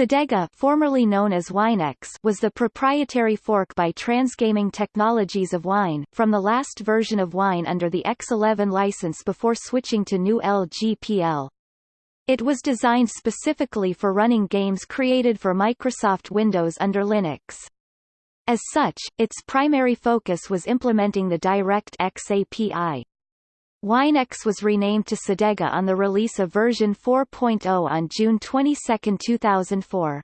Cedega formerly known as Winex was the proprietary fork by Transgaming Technologies of Wine, from the last version of Wine under the X11 license before switching to new LGPL. It was designed specifically for running games created for Microsoft Windows under Linux. As such, its primary focus was implementing the DirectX API. Winex was renamed to Cedega on the release of version 4.0 on June 22, 2004.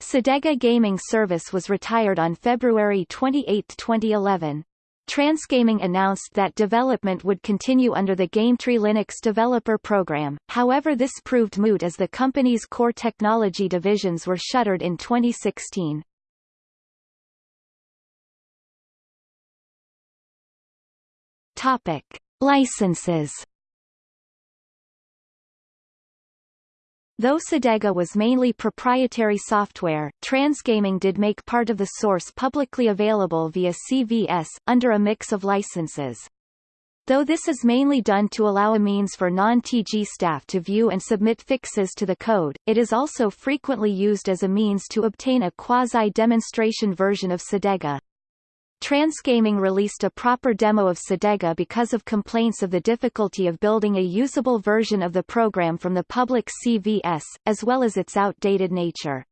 Cedega Gaming Service was retired on February 28, 2011. Transgaming announced that development would continue under the Gametree Linux developer program, however this proved moot as the company's core technology divisions were shuttered in 2016. Topic. Licenses Though Cedega was mainly proprietary software, Transgaming did make part of the source publicly available via CVS, under a mix of licenses. Though this is mainly done to allow a means for non-TG staff to view and submit fixes to the code, it is also frequently used as a means to obtain a quasi-demonstration version of Cedega. Transgaming released a proper demo of Cedega because of complaints of the difficulty of building a usable version of the program from the public CVS, as well as its outdated nature.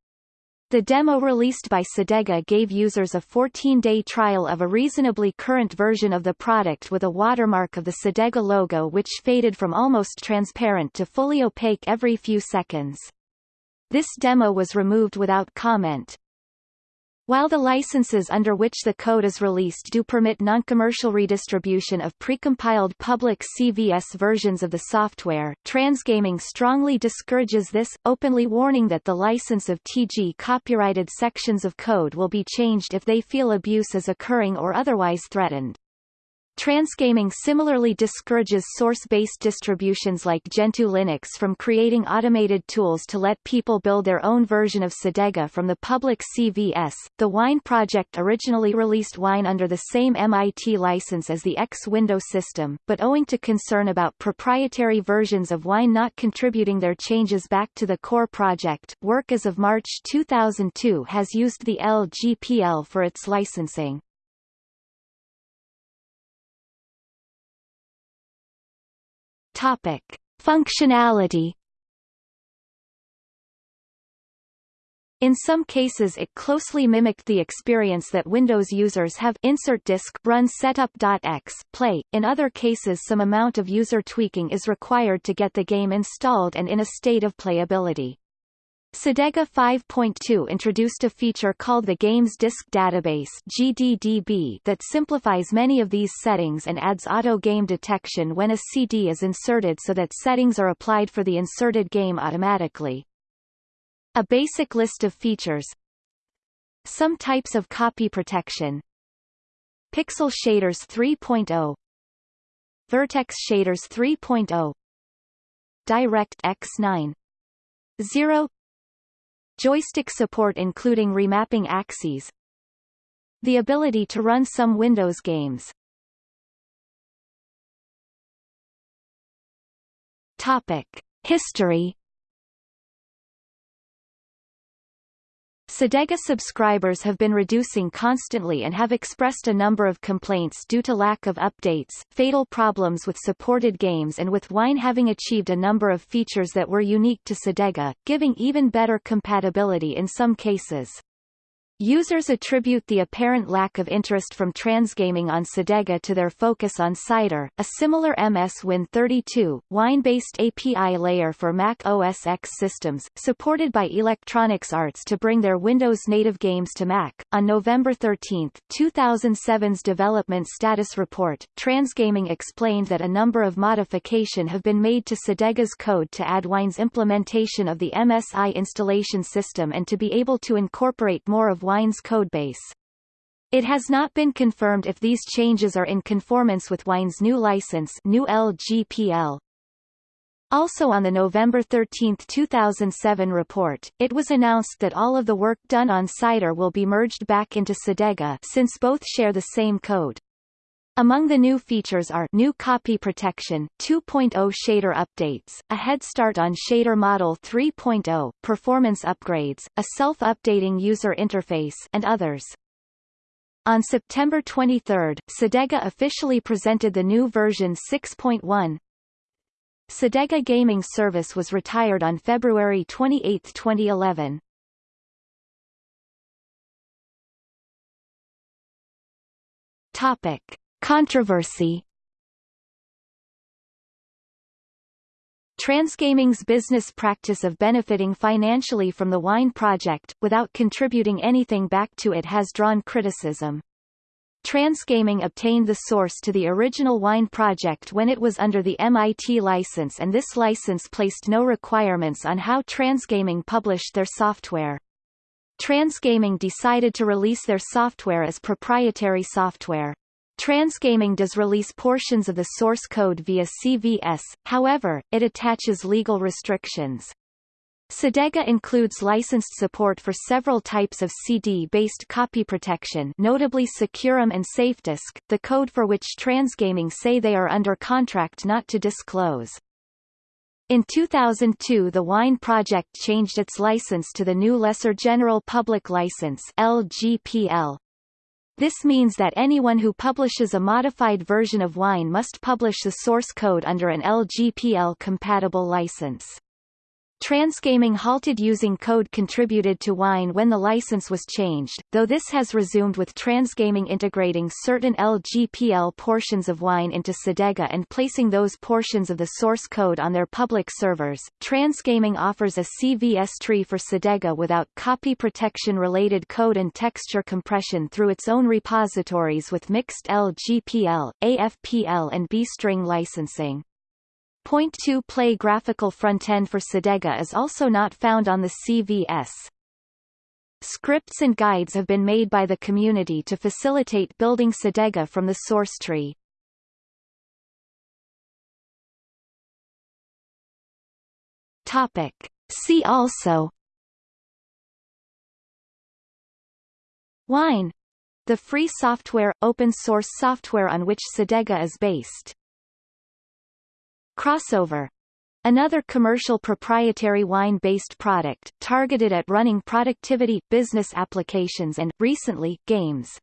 The demo released by Cedega gave users a 14-day trial of a reasonably current version of the product with a watermark of the Cedega logo which faded from almost transparent to fully opaque every few seconds. This demo was removed without comment. While the licenses under which the code is released do permit non-commercial redistribution of precompiled public CVS versions of the software, Transgaming strongly discourages this, openly warning that the license of TG copyrighted sections of code will be changed if they feel abuse is occurring or otherwise threatened. Transgaming similarly discourages source-based distributions like Gentoo Linux from creating automated tools to let people build their own version of Cedega from the public CVS. The Wine project originally released Wine under the same MIT license as the X Window system, but owing to concern about proprietary versions of Wine not contributing their changes back to the core project, work as of March 2002 has used the LGPL for its licensing. Topic. Functionality In some cases it closely mimicked the experience that Windows users have insert disk run setup.x play. In other cases some amount of user tweaking is required to get the game installed and in a state of playability. Cedega 5.2 introduced a feature called the Games Disk Database GDDB that simplifies many of these settings and adds auto-game detection when a CD is inserted so that settings are applied for the inserted game automatically. A basic list of features. Some types of copy protection. Pixel Shaders 3.0 Vertex Shaders 3.0 DirectX 9 0 Joystick support including remapping axes The ability to run some Windows games Topic. History Cedega subscribers have been reducing constantly and have expressed a number of complaints due to lack of updates, fatal problems with supported games and with Wine having achieved a number of features that were unique to Cedega, giving even better compatibility in some cases. Users attribute the apparent lack of interest from Transgaming on Cedega to their focus on Cider, a similar MS Win32, wine-based API layer for Mac OS X systems, supported by Electronics Arts to bring their Windows-native games to Mac. On November 13, 2007's development status report, Transgaming explained that a number of modification have been made to Cedega's code to add Wine's implementation of the MSI installation system and to be able to incorporate more of Wine's codebase. It has not been confirmed if these changes are in conformance with Wine's new license GNU LGPL. Also on the November 13, 2007 report, it was announced that all of the work done on Cider will be merged back into Cedega since both share the same code. Among the new features are new copy protection, 2.0 shader updates, a head start on Shader Model 3.0, performance upgrades, a self-updating user interface and others. On September 23, Cedega officially presented the new version 6.1. Cedega Gaming Service was retired on February 28, 2011. Topic. Controversy Transgaming's business practice of benefiting financially from the wine project, without contributing anything back to it has drawn criticism. Transgaming obtained the source to the original wine project when it was under the MIT license and this license placed no requirements on how Transgaming published their software. Transgaming decided to release their software as proprietary software. Transgaming does release portions of the source code via CVS, however, it attaches legal restrictions. Cedega includes licensed support for several types of CD-based copy protection notably SecuROM and SafeDisk, the code for which Transgaming say they are under contract not to disclose. In 2002 the Wine Project changed its license to the new Lesser General Public License LGPL, this means that anyone who publishes a modified version of Wine must publish the source code under an LGPL-compatible license. Transgaming halted using code contributed to Wine when the license was changed, though this has resumed with Transgaming integrating certain LGPL portions of Wine into Cedega and placing those portions of the source code on their public servers. Transgaming offers a CVS tree for Cedega without copy protection related code and texture compression through its own repositories with mixed LGPL, AFPL and B-string licensing. Point 2 Play graphical frontend for Cedega is also not found on the CVS. Scripts and guides have been made by the community to facilitate building Cedega from the source tree. Topic. See also Wine the free software, open source software on which Cedega is based. Crossover Another commercial proprietary wine-based product, targeted at running productivity, business applications and, recently, games.